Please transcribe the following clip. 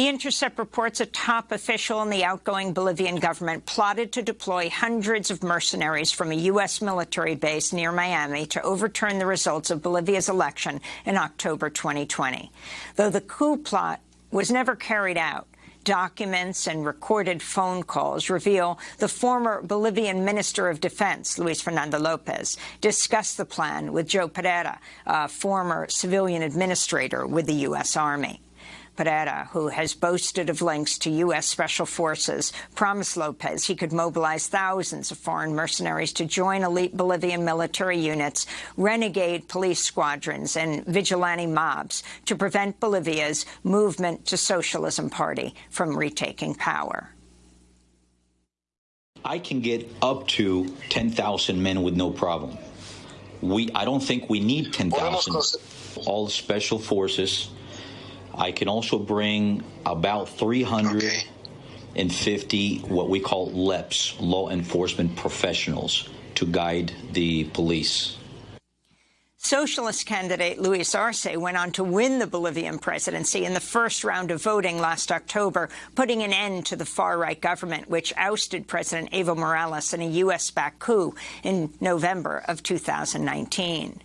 The Intercept reports a top official in the outgoing Bolivian government plotted to deploy hundreds of mercenaries from a U.S. military base near Miami to overturn the results of Bolivia's election in October 2020. Though the coup plot was never carried out, documents and recorded phone calls reveal the former Bolivian Minister of Defense, Luis Fernando Lopez, discussed the plan with Joe Pereira, a former civilian administrator with the U.S. Army. Pereira, who has boasted of links to U.S. Special Forces, promised Lopez he could mobilize thousands of foreign mercenaries to join elite Bolivian military units, renegade police squadrons and vigilante mobs to prevent Bolivia's movement to socialism party from retaking power. I can get up to 10,000 men with no problem. We, I don't think we need 10,000. All special forces I can also bring about 350 okay. what we call LEPs, law enforcement professionals, to guide the police. Socialist candidate Luis Arce went on to win the Bolivian presidency in the first round of voting last October, putting an end to the far-right government, which ousted President Evo Morales in a U.S.-backed coup in November of 2019.